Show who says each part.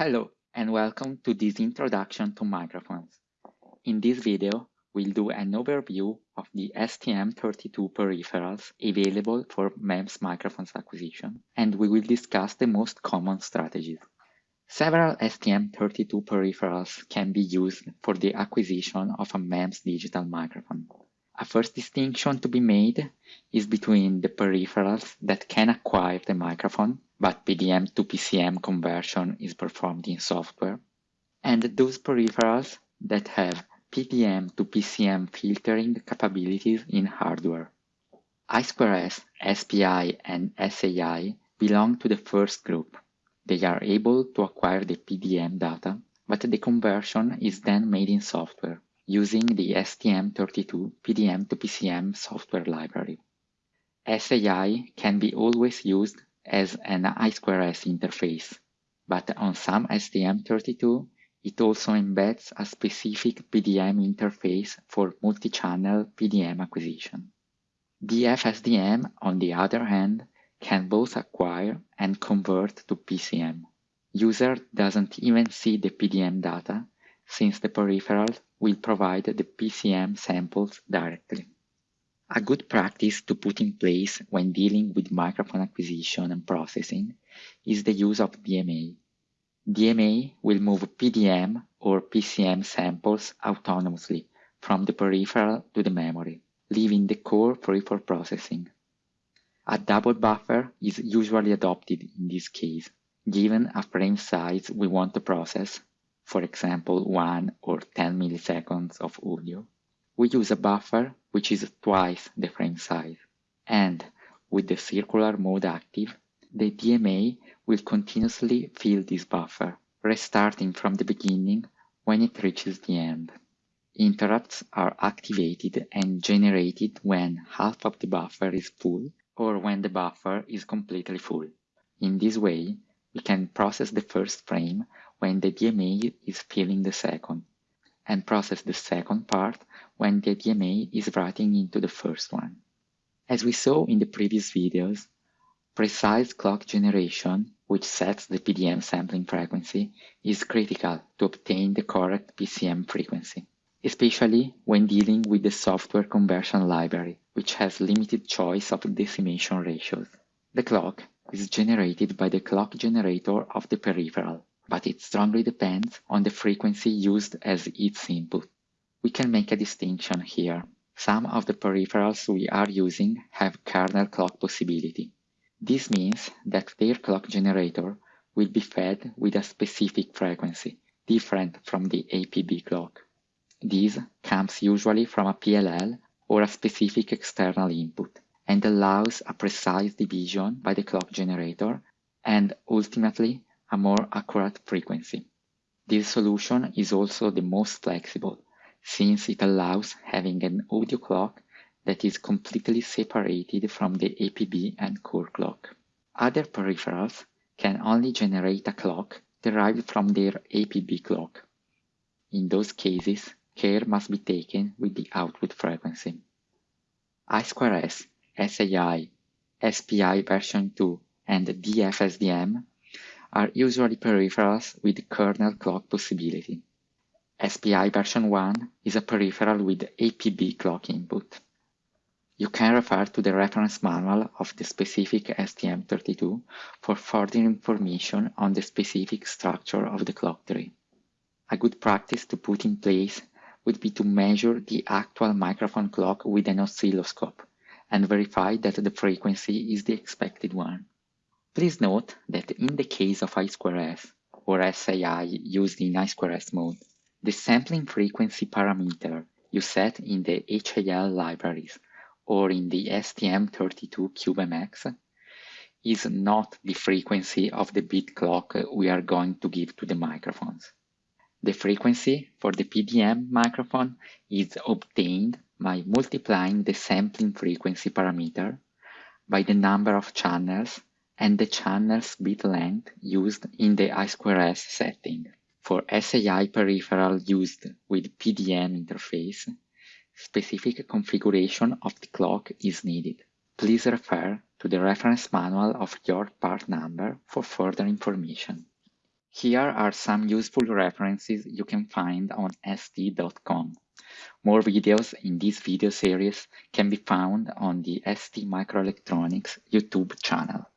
Speaker 1: Hello and welcome to this introduction to microphones. In this video, we'll do an overview of the STM32 peripherals available for MEMS microphones acquisition, and we will discuss the most common strategies. Several STM32 peripherals can be used for the acquisition of a MEMS digital microphone. A first distinction to be made is between the peripherals that can acquire the microphone but PDM to PCM conversion is performed in software, and those peripherals that have PDM to PCM filtering capabilities in hardware. I2S, SPI, and SAI belong to the first group. They are able to acquire the PDM data, but the conversion is then made in software using the STM32 PDM to PCM software library. SAI can be always used as an I2S interface, but on some STM32, it also embeds a specific PDM interface for multi-channel PDM acquisition. DFSDM, on the other hand, can both acquire and convert to PCM. User doesn't even see the PDM data since the peripheral will provide the PCM samples directly. A good practice to put in place when dealing with microphone acquisition and processing is the use of DMA. DMA will move PDM or PCM samples autonomously from the peripheral to the memory, leaving the core free for processing. A double buffer is usually adopted in this case, given a frame size we want to process, for example 1 or 10 milliseconds of audio we use a buffer which is twice the frame size. And with the circular mode active, the DMA will continuously fill this buffer, restarting from the beginning when it reaches the end. Interrupts are activated and generated when half of the buffer is full or when the buffer is completely full. In this way, we can process the first frame when the DMA is filling the second, and process the second part when the DMA is writing into the first one. As we saw in the previous videos, precise clock generation, which sets the PDM sampling frequency, is critical to obtain the correct PCM frequency, especially when dealing with the software conversion library, which has limited choice of decimation ratios. The clock is generated by the clock generator of the peripheral, but it strongly depends on the frequency used as its input. We can make a distinction here. Some of the peripherals we are using have kernel clock possibility. This means that their clock generator will be fed with a specific frequency, different from the APB clock. This comes usually from a PLL or a specific external input and allows a precise division by the clock generator and ultimately a more accurate frequency. This solution is also the most flexible, since it allows having an audio clock that is completely separated from the APB and core clock. Other peripherals can only generate a clock derived from their APB clock. In those cases, care must be taken with the output frequency. I2S, SAI, SPI version 2, and DFSDM are usually peripherals with kernel clock possibility. SPI version 1 is a peripheral with APB clock input. You can refer to the reference manual of the specific STM32 for further information on the specific structure of the clock tree. A good practice to put in place would be to measure the actual microphone clock with an oscilloscope and verify that the frequency is the expected one. Please note that in the case of I2S or SAI used in I2S mode, the sampling frequency parameter you set in the HAL libraries or in the STM32 CubeMX is not the frequency of the bit clock we are going to give to the microphones. The frequency for the PDM microphone is obtained by multiplying the sampling frequency parameter by the number of channels and the channel's bit length used in the I2S setting. For SAI peripheral used with PDM interface, specific configuration of the clock is needed. Please refer to the reference manual of your part number for further information. Here are some useful references you can find on st.com. More videos in this video series can be found on the ST Microelectronics YouTube channel.